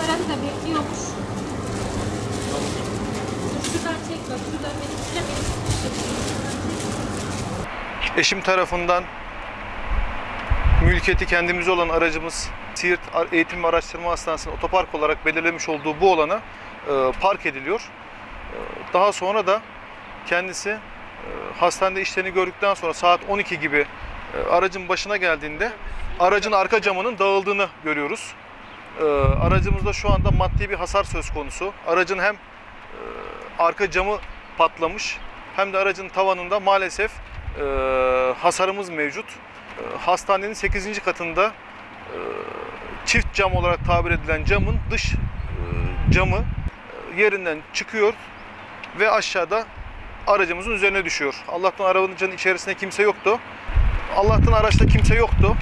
Aradı da bekliyormuş. Eşim tarafından mülkiyeti kendimize olan aracımız Siirt Eğitim ve Araştırma Hastanesi'nin otopark olarak belirlemiş olduğu bu alana e, park ediliyor. E, daha sonra da kendisi e, hastanede işlerini gördükten sonra saat 12 gibi e, aracın başına geldiğinde aracın arka camının dağıldığını görüyoruz. E, aracımızda şu anda maddi bir hasar söz konusu. Aracın hem e, arka camı patlamış hem de aracın tavanında maalesef e, hasarımız mevcut. E, hastanenin 8. katında e, çift cam olarak tabir edilen camın dış e, camı e, yerinden çıkıyor ve aşağıda aracımızın üzerine düşüyor. Allah'tan arabanın içerisinde kimse yoktu. Allah'tan araçta kimse yoktu.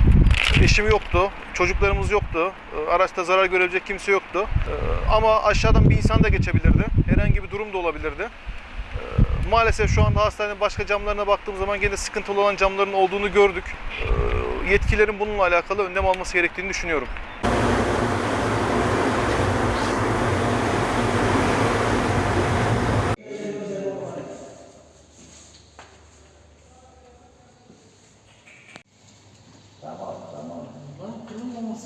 Eşim yoktu. Çocuklarımız yoktu. E, Araçta zarar görebilecek kimse yoktu. E, Ama aşağıdan bir insan da geçebilirdi. Herhangi bir durum da olabilirdi. E, Maalesef şu anda hastanenin başka camlarına baktığım zaman gene sıkıntılı olan camların olduğunu gördük. Yetkililerin bununla alakalı önlem alması gerektiğini düşünüyorum.